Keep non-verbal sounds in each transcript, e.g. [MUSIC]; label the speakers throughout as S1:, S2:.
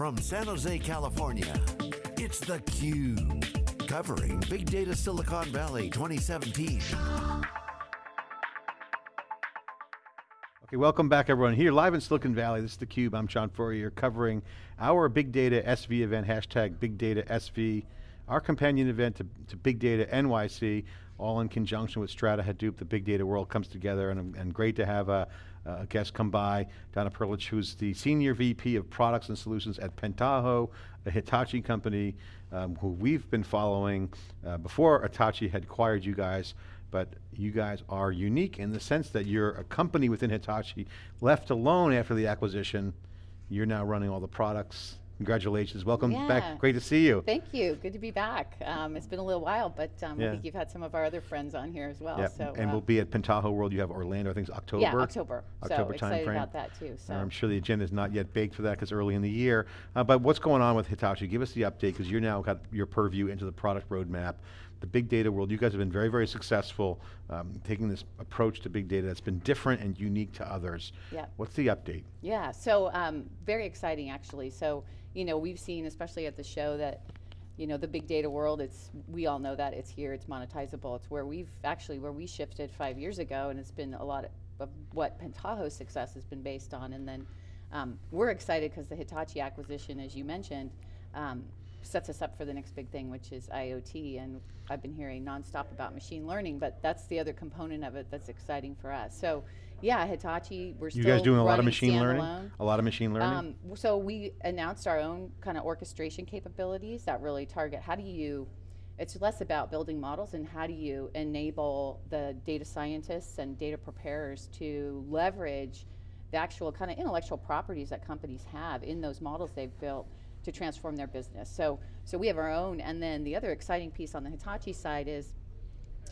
S1: From San Jose, California, it's theCUBE. Covering Big Data Silicon Valley 2017.
S2: Okay, welcome back everyone. Here live in Silicon Valley, this is theCUBE, I'm John Furrier, covering our Big Data SV event, hashtag Big Data SV, our companion event to, to Big Data NYC, all in conjunction with Strata Hadoop, the big data world comes together, and, and great to have a, a guest come by, Donna Prlich, who's the Senior VP of Products and Solutions at Pentaho, a Hitachi company, um, who we've been following uh, before Hitachi had acquired you guys, but you guys are unique in the sense that you're a company within Hitachi, left alone after the acquisition, you're now running all the products. Congratulations, welcome
S3: yeah.
S2: back, great to see you.
S3: Thank you, good to be back. Um, it's been a little while, but um,
S2: Yeah.
S3: I think you've had some of our other friends on here as well.
S2: Yeah,
S3: So,
S2: and
S3: uh,
S2: we'll be at Pentaho World, you have Orlando, I think it's October.
S3: Yeah, October.
S2: October
S3: so excited
S2: timeframe.
S3: about that too. So
S2: I'm sure the agenda is not yet baked for that because early in the year. Uh, but what's going on with Hitachi? Give us the update because you're now got your purview into the product roadmap. The big data world, you guys have been very, very successful um, taking this approach to big data that's been different and unique to others.
S3: Yeah.
S2: What's the update?
S3: Yeah, so um, very exciting actually. So, you know, we've seen, especially at the show, that, you know, the big data world, it's, we all know that, it's here, it's monetizable. It's where we've, actually where we shifted five years ago, and it's been a lot of, of what Pentaho's success has been based on. And then um, we're excited because the Hitachi acquisition, as you mentioned, um, sets us up for the next big thing, which is IoT. And I've been hearing nonstop about machine learning, but that's the other component of it that's exciting for us. So, yeah, Hitachi, we're
S2: You
S3: still
S2: guys doing a lot of machine learning? A lot of machine learning?
S3: Um, so we announced our own kind of orchestration capabilities that really target how do you, it's less about building models and how do you enable the data scientists and data preparers to leverage the actual kind of intellectual properties that companies have in those models they've built to transform their business. So, so we have our own, and then the other exciting piece on the Hitachi side is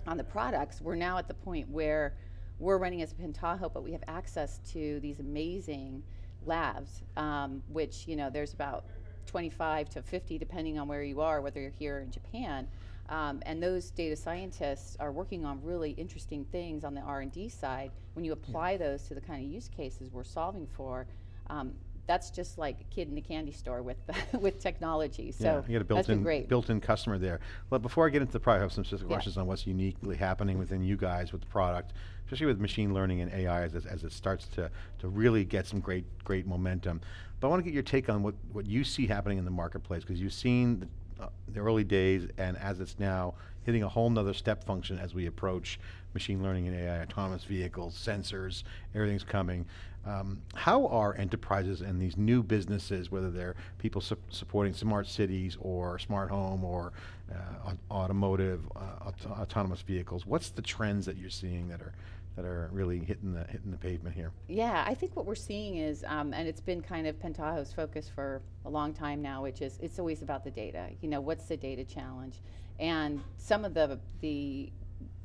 S3: on the products, we're now at the point where we're running as Pentaho, but we have access to these amazing labs, um, which, you know, there's about 25 to 50, depending on where you are, whether you're here in Japan. Um, and those data scientists are working on really interesting things on the R&D side. When you apply those to the kind of use cases we're solving for, um, that's just like a kid in a candy store with [LAUGHS] with technology. So
S2: yeah, you got a built-in built-in customer there. But before I get into the product, I have some specific
S3: Yeah.
S2: questions on what's uniquely happening within you guys with the product, especially with machine learning and AI as, as it starts to, to really get some great, great momentum. But I want to get your take on what, what you see happening in the marketplace, because you've seen the, uh, the early days and as it's now hitting a whole nother step function as we approach machine learning and AI, autonomous vehicles, sensors, everything's coming. Um, how are enterprises and these new businesses, whether they're people su supporting smart cities or smart home or uh, automotive, uh, aut autonomous vehicles, what's the trends that you're seeing that are that are really hitting the hitting the pavement here?
S3: Yeah, I think what we're seeing is, um, and it's been kind of Pentaho's focus for a long time now, which is it's always about the data. You know, what's the data challenge? And some of the the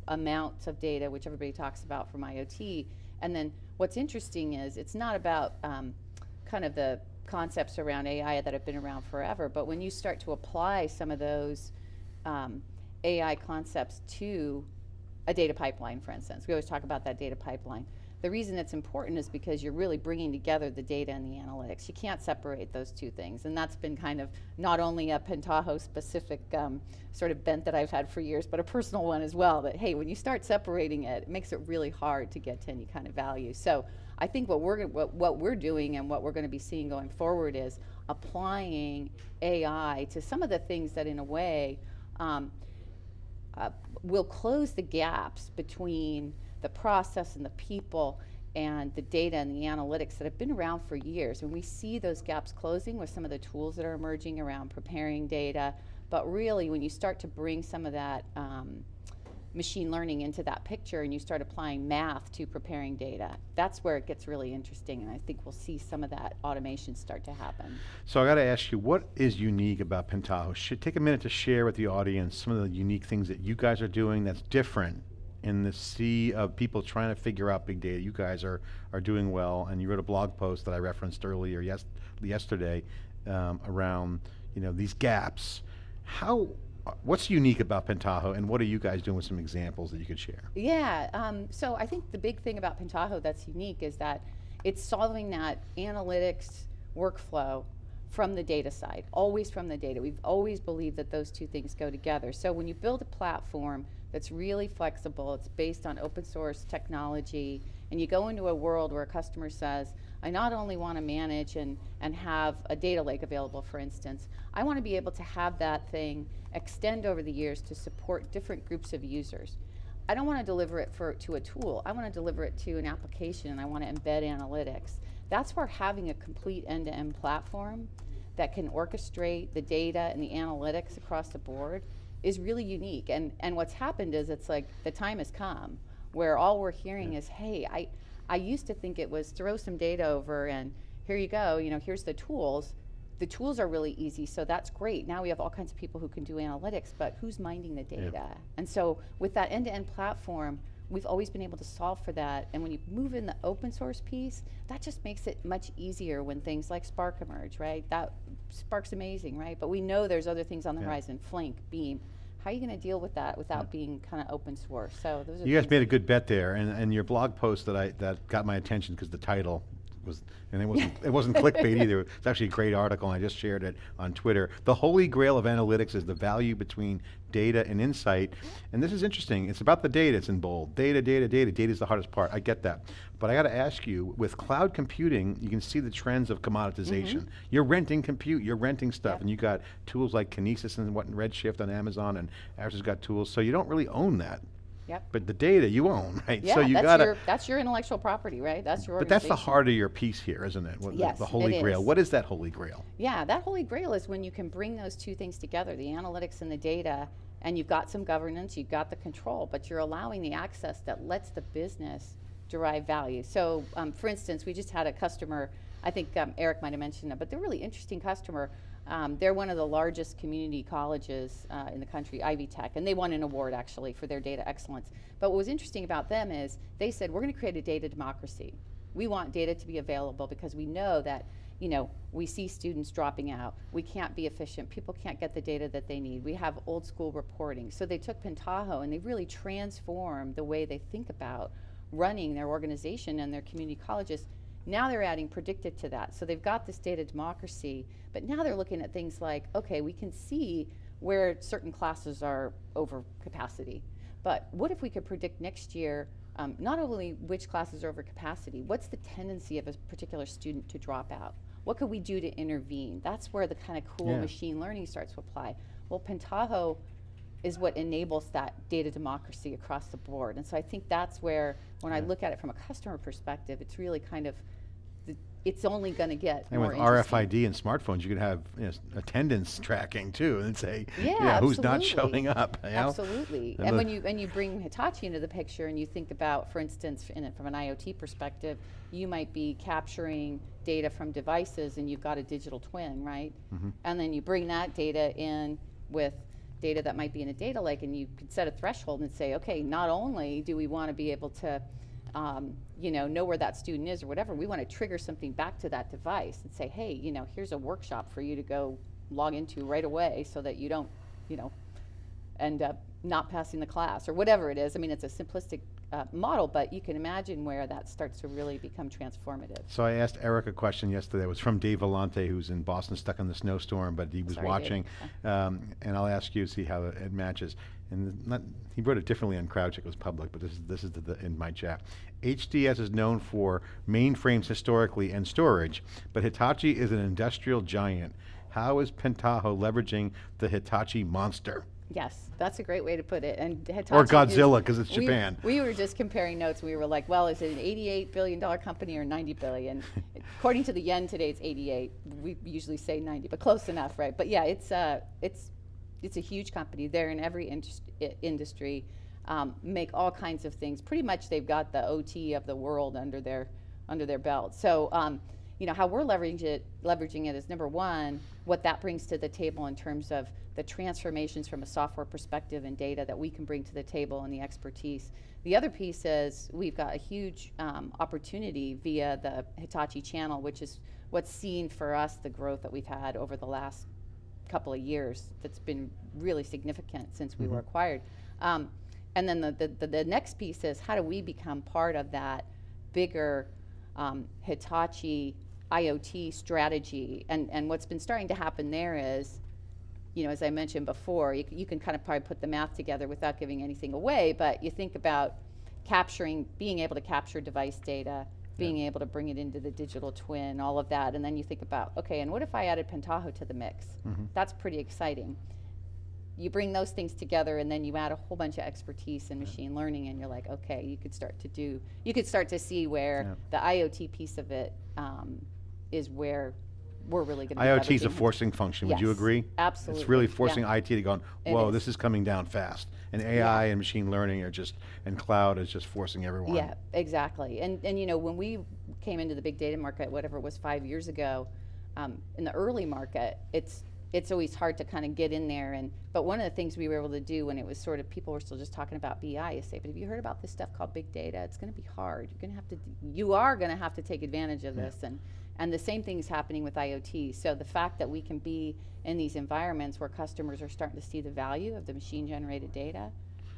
S3: amounts of data, which everybody talks about from IoT, and then what's interesting is it's not about um, kind of the concepts around AI that have been around forever, but when you start to apply some of those um, AI concepts to a data pipeline, for instance. We always talk about that data pipeline. The reason it's important is because you're really bringing together the data and the analytics. You can't separate those two things, and that's been kind of not only a Pentaho specific um, sort of bent that I've had for years, but a personal one as well. That hey, when you start separating it, it makes it really hard to get to any kind of value. So I think what we're what, what we're doing and what we're going to be seeing going forward is applying AI to some of the things that, in a way. Um, uh, will close the gaps between the process and the people and the data and the analytics that have been around for years. And we see those gaps closing with some of the tools that are emerging around preparing data. But really, when you start to bring some of that um, machine learning into that picture and you start applying math to preparing data, that's where it gets really interesting. And I think we'll see some of that automation start to happen.
S2: So I got to ask you, what is unique about Pentaho? Should take a minute to share with the audience some of the unique things that you guys are doing that's different in the sea of people trying to figure out big data. You guys are are doing well, and you wrote a blog post that I referenced earlier, yes, yesterday, um, around you know these gaps. How what's unique about Pentaho, and what are you guys doing with some examples that you could share?
S3: Yeah, um, so I think the big thing about Pentaho that's unique is that it's solving that analytics workflow from the data side, always from the data. We've always believed that those two things go together. So when you build a platform that's really flexible, it's based on open source technology, and you go into a world where a customer says, I not only want to manage and, and have a data lake available, for instance, I want to be able to have that thing extend over the years to support different groups of users. I don't want to deliver it for, to a tool. I want to deliver it to an application and I want to embed analytics. That's where having a complete end-to-end platform that can orchestrate the data and the analytics across the board is really unique. And, and what's happened is it's like the time has come where all we're hearing is, hey, I, I used to think it was throw some data over and here you go, you know, here's the tools. The tools are really easy, so that's great. Now we have all kinds of people who can do analytics, but who's minding the data?
S2: Yeah.
S3: And so with that end-to-end platform, we've always been able to solve for that. And when you move in the open source piece, that just makes it much easier when things like Spark emerge, right? That Spark's amazing, right? But we know there's other things on the
S2: Yeah.
S3: horizon, Flink, Beam. How are you going to deal with that without mm. being kind of open source? So those are
S2: You guys made a good bet there, and, and your blog post that I that got my attention because the title was, and it wasn't it wasn't clickbait either. It's actually a great article, and I just shared it on Twitter. The holy grail of analytics is the value between data and insight, and this is interesting. It's about the data. It's in bold. Data, data, data. Data is the hardest part. I get that, but I got to ask you: with cloud computing, you can see the trends of commoditization. Mm-hmm. You're renting compute. You're renting stuff, and you got tools like Kinesis and what and Redshift on Amazon, and Azure has got tools. So you don't really own that.
S3: Yep.
S2: But the data you own, [LAUGHS] right?
S3: Yeah,
S2: so you
S3: your that's your intellectual property, right? That's your.
S2: but that's the heart of your piece here, isn't it? What the-
S3: Yes,
S2: the holy grail.
S3: is.
S2: What is that holy grail?
S3: Yeah, that holy grail is when you can bring those two things together, the analytics and the data, and you've got some governance, you've got the control, but you're allowing the access that lets the business derive value. So, um, for instance, we just had a customer, I think um, Eric might have mentioned it, but they're a really interesting customer. Um, they're one of the largest community colleges uh, in the country, Ivy Tech, and they won an award actually for their data excellence. But what was interesting about them is they said, we're going to create a data democracy. We want data to be available because we know that, you know, we see students dropping out. We can't be efficient. People can't get the data that they need. We have old school reporting. So they took Pentaho and they really transformed the way they think about running their organization and their community colleges. Now they're adding predictive to that. So they've got this data democracy, but now they're looking at things like, okay, we can see where certain classes are over capacity. But what if we could predict next year um, not only which classes are over capacity, what's the tendency of a particular student to drop out? What could we do to intervene? That's where the kind of cool
S2: Yeah.
S3: machine learning starts to apply. Well, Pentaho is what enables that data democracy across the board. And so I think that's where, when I look at it from a customer perspective, it's really kind of, the, it's only going to get
S2: And with. RFID and smartphones, you could have you know, attendance [LAUGHS] tracking too, and say,
S3: Yeah,
S2: who's not showing up. you know?
S3: Absolutely.
S2: And
S3: And, when you and you bring Hitachi into the picture and you think about, for instance, in it from an IoT perspective, you might be capturing data from devices and you've got a digital twin, right?
S2: Mm-hmm.
S3: And then you bring that data in with data that might be in a data lake and you could set a threshold and say, okay, not only do we want to be able to um, you know, know where that student is or whatever, we want to trigger something back to that device and say, hey, you know, here's a workshop for you to go log into right away so that you don't, you know, end up not passing the class or whatever it is. I mean, it's a simplistic uh, model, but you can imagine where that starts to really become transformative.
S2: So I asked Eric a question yesterday. It was from Dave Vellante, who's in Boston, stuck in the snowstorm, but he was
S3: Sorry,
S2: watching. Um, and I'll ask you to see how it, it matches. And not, he wrote it differently on CrowdChat. It was public, but this is this is the, the, in my chat. HDS is known for mainframes historically and storage, but Hitachi is an industrial giant. How is Pentaho leveraging the Hitachi monster?
S3: Yes, that's a great way to put it. And Hitachi
S2: Or Godzilla, because it's
S3: we-
S2: Japan.
S3: We were just comparing notes. We were like, well, is it an 88 billion dollar company or 90 billion? [LAUGHS] According to the yen today, it's 88. We usually say 90, but close enough, right? But yeah, it's uh, it's it's a huge company. They're in every indus- industry, um, make all kinds of things. Pretty much, they've got the OT of the world under their under their belt. So. Um, you know how we're leveraging it leveraging it is number one what that brings to the table in terms of the transformations from a software perspective and data that we can bring to the table and the expertise. The other piece is we've got a huge um, opportunity via the hitachi channel which is what's seen for us the growth that we've had over the last couple of years that's been really significant since we were acquired. Um, and then the, the, the, the next piece is how do we become part of that bigger um, Hitachi IoT strategy. And, and what's been starting to happen there is, you know, as I mentioned before, you, you can kind of probably put the math together without giving anything away, but you think about capturing, being able to capture device data, being able to bring it into the digital twin, all of that, and then you think about, okay, and what if I added Pentaho to the mix? That's pretty exciting. You bring those things together, and then you add a whole bunch of expertise in machine learning, and you're like, okay, you could start to do, you could start to see where the IoT piece of it um, is where we're really going to.
S2: IoT is a forcing function, would you
S3: Yes,
S2: agree?
S3: absolutely,
S2: It's really
S3: yeah.
S2: forcing IT to go,
S3: It
S2: whoa,
S3: is.
S2: this is coming down fast. And AI and machine learning are just, and cloud is just forcing everyone.
S3: Yeah, exactly. And, and you know, when we came into the big data market, whatever it was five years ago, um, in the early market, it's, it's always hard to kind of get in there. And, but one of the things we were able to do when it was sort of, people were still just talking about BI is say, but have you heard about this stuff called big data? It's going to be hard. You're going to have to, you are going to have to take advantage of this. And, and the same thing is happening with IoT. So the fact that we can be in these environments where customers are starting to see the value of the machine generated data,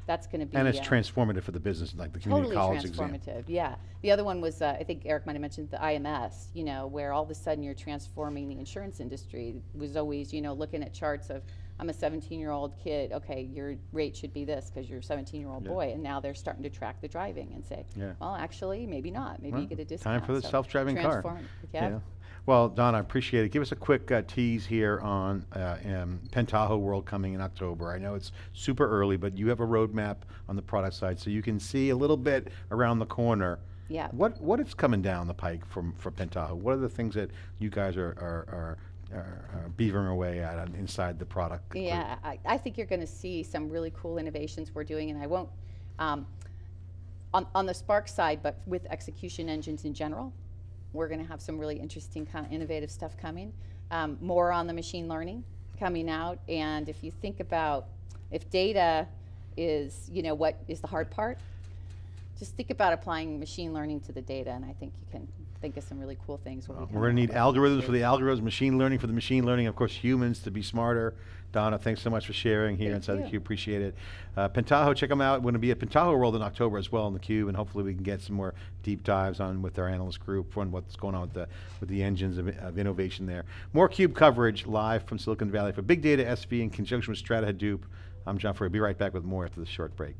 S3: that's going to be
S2: And it's
S3: uh,
S2: transformative for the business, like the community
S3: totally
S2: college exam.
S3: transformative. Yeah. The other one was uh, I think Eric might have mentioned the IMS. You know, where all of a sudden you're transforming the insurance industry. It was always you know looking at charts of I'm a 17 year old kid. Okay, your rate should be this because you're a 17 year old boy, and now they're starting to track the driving and say,
S2: Yeah.
S3: well, actually, maybe not. Maybe
S2: Well,
S3: you get a discount.
S2: time for the
S3: So
S2: self-driving car.
S3: transform- Yeah.
S2: Well, Don, I appreciate it. Give us a quick uh, tease here on uh, um, Pentaho World coming in October. I know it's super early, but you have a roadmap on the product side, so you can see a little bit around the corner.
S3: Yeah.
S2: What what is coming down the pike from for Pentaho? What are the things that you guys are are, are, are, are beavering away at inside the product?
S3: Yeah, I, I think you're going to see some really cool innovations we're doing, and I won't, um, on, on the Spark side, but with execution engines in general, we're going to have some really interesting kind of innovative stuff coming. Um, more on the machine learning coming out, and if you think about if data is, you know, what is the hard part, just think about applying machine learning to the data, and I think you can think of some really cool things. when we
S2: We're going to need algorithms for the algorithms, machine learning for the machine learning, of course, humans to be smarter. Donna, thanks so much for sharing here
S3: Thank
S2: inside the
S3: you.
S2: Cube. Appreciate it. Uh, Pentaho, check them out. We're going to be at Pentaho World in October as well in the Cube, and hopefully we can get some more deep dives on with our analyst group on what's going on with the with the engines of, of innovation there. More Cube coverage live from Silicon Valley for Big Data SV in conjunction with Strata Hadoop. I'm John Furrier. Be right back with more after this short break.